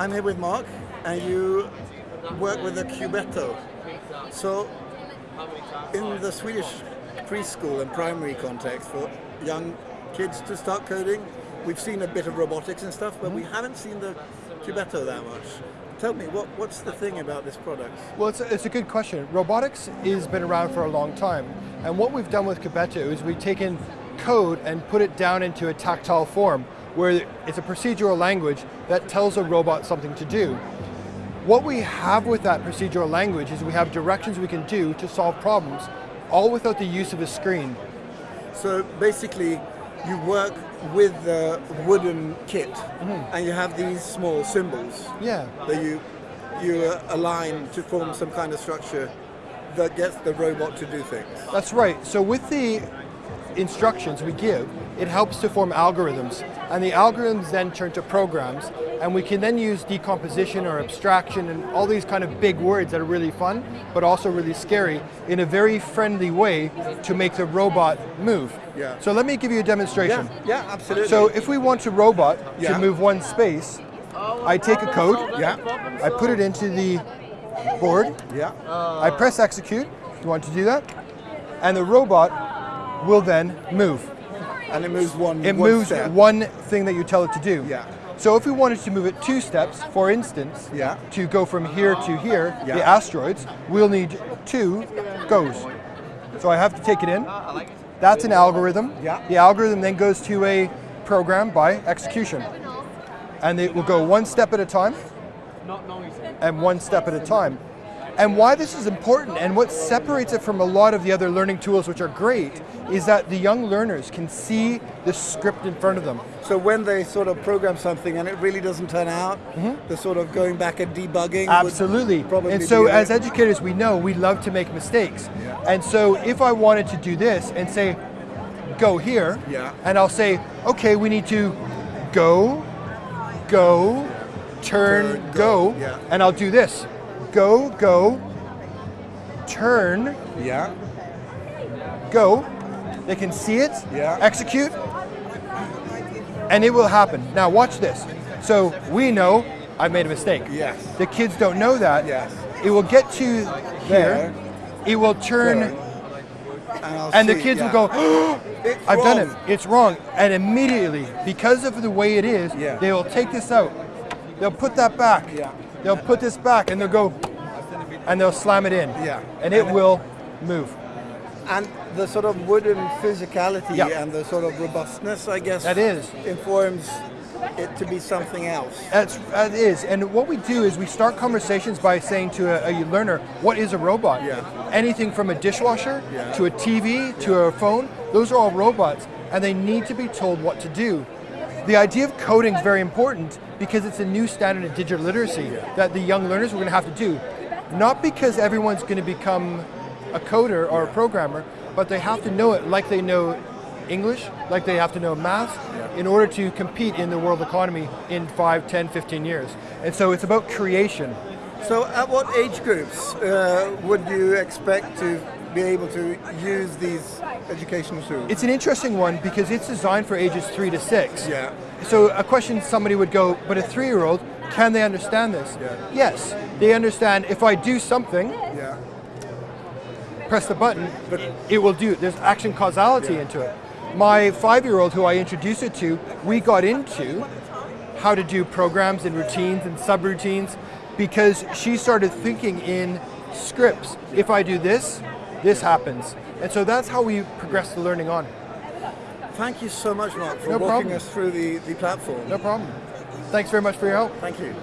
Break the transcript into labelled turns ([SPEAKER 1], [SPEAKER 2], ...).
[SPEAKER 1] I'm here with Mark, and you work with the Cubetto. So, in the Swedish preschool and primary context for young kids to start coding, we've seen a bit of robotics and stuff, but we mm-hmm. haven't seen the Cubetto that much. Tell me, what, what's the thing about this product?
[SPEAKER 2] Well, it's a, it's a good question. Robotics has been around for a long time, and what we've done with Cubetto is we've taken code and put it down into a tactile form, where it's a procedural language that tells a robot something to do. What we have with that procedural language is we have directions we can do to solve problems, all without the use of a screen.
[SPEAKER 1] So basically, you work with the wooden kit, mm -hmm. and you have these small symbols
[SPEAKER 2] yeah.
[SPEAKER 1] that you you align to form some kind of structure that gets the robot to do things.
[SPEAKER 2] That's right. So with the instructions we give, it helps to form algorithms. And the algorithms then turn to programs, and we can then use decomposition or abstraction and all these kind of big words that are really fun, but also really scary, in a very friendly way to make the robot move.
[SPEAKER 1] Yeah.
[SPEAKER 2] So let me give you a demonstration.
[SPEAKER 1] Yeah, yeah absolutely.
[SPEAKER 2] So if we want a robot
[SPEAKER 1] yeah.
[SPEAKER 2] to move one space, I take a code,
[SPEAKER 1] yeah.
[SPEAKER 2] I put it into the board,
[SPEAKER 1] yeah.
[SPEAKER 2] I press execute, you want to do that, and the robot will then move.
[SPEAKER 1] And it moves one
[SPEAKER 2] It
[SPEAKER 1] one
[SPEAKER 2] moves
[SPEAKER 1] step.
[SPEAKER 2] one thing that you tell it to do.
[SPEAKER 1] Yeah.
[SPEAKER 2] So if we wanted to move it two steps, for instance,
[SPEAKER 1] yeah.
[SPEAKER 2] to go from here to here,
[SPEAKER 1] yeah.
[SPEAKER 2] the asteroids, we'll need two goes. So I have to take it in. That's an algorithm.
[SPEAKER 1] Yeah.
[SPEAKER 2] The algorithm then goes to a program by execution. And it will go one step at a time, and one step at a time. And why this is important and what separates it from a lot of the other learning tools which are great is that the young learners can see the script in front of them.
[SPEAKER 1] So when they sort of program something and it really doesn't turn out, mm -hmm. the sort of going back and debugging
[SPEAKER 2] Absolutely. And so as educators we know we love to make mistakes.
[SPEAKER 1] Yeah.
[SPEAKER 2] And so if I wanted to do this and say, go here,
[SPEAKER 1] yeah.
[SPEAKER 2] and I'll say, okay, we need to go, go, turn,
[SPEAKER 1] turn
[SPEAKER 2] go,
[SPEAKER 1] go. Yeah.
[SPEAKER 2] and I'll do this go, go, turn,
[SPEAKER 1] yeah,
[SPEAKER 2] go. They can see it,
[SPEAKER 1] yeah.
[SPEAKER 2] execute, and it will happen. Now watch this. So we know I've made a mistake.
[SPEAKER 1] Yes.
[SPEAKER 2] The kids don't know that.
[SPEAKER 1] Yes.
[SPEAKER 2] It will get to here. It will turn,
[SPEAKER 1] and,
[SPEAKER 2] and the kids
[SPEAKER 1] yeah.
[SPEAKER 2] will go, oh, I've
[SPEAKER 1] wrong.
[SPEAKER 2] done it. It's wrong. And immediately, because of the way it is,
[SPEAKER 1] yeah.
[SPEAKER 2] they will take this out. They'll put that back.
[SPEAKER 1] Yeah.
[SPEAKER 2] They'll put this back and they'll go, and they'll slam it in.
[SPEAKER 1] Yeah.
[SPEAKER 2] And it
[SPEAKER 1] and
[SPEAKER 2] will move.
[SPEAKER 1] And the sort of wooden physicality
[SPEAKER 2] yeah.
[SPEAKER 1] and the sort of robustness, I guess,
[SPEAKER 2] that is
[SPEAKER 1] informs it to be something else.
[SPEAKER 2] That's, that is. And what we do is we start conversations by saying to a, a learner, what is a robot?
[SPEAKER 1] Yeah.
[SPEAKER 2] Anything from a dishwasher
[SPEAKER 1] yeah.
[SPEAKER 2] to a TV to a phone, those are all robots. And they need to be told what to do. The idea of coding is very important because it's a new standard of digital literacy that the young learners are going to have to do. Not because everyone's going to become a coder or a programmer, but they have to know it like they know English, like they have to know math, in order to compete in the world economy in 5, 10, 15 years. And so it's about creation.
[SPEAKER 1] So at what age groups uh, would you expect to be able to use these educational tools?
[SPEAKER 2] It's an interesting one because it's designed for ages 3 to 6.
[SPEAKER 1] Yeah.
[SPEAKER 2] So a question somebody would go, but a three-year-old, can they understand this?
[SPEAKER 1] Yeah.
[SPEAKER 2] Yes, they understand if I do something,
[SPEAKER 1] yeah.
[SPEAKER 2] press the button, but it will do, there's action causality
[SPEAKER 1] yeah.
[SPEAKER 2] into it. My five-year-old who I introduced it to, we got into how to do programs and routines and subroutines because she started thinking in scripts. If I do this, this happens. And so that's how we progress the learning on.
[SPEAKER 1] Thank you so much, Mark, for
[SPEAKER 2] no
[SPEAKER 1] walking
[SPEAKER 2] problem.
[SPEAKER 1] us through the, the platform.
[SPEAKER 2] No problem. Thanks very much for your help.
[SPEAKER 1] Thank you.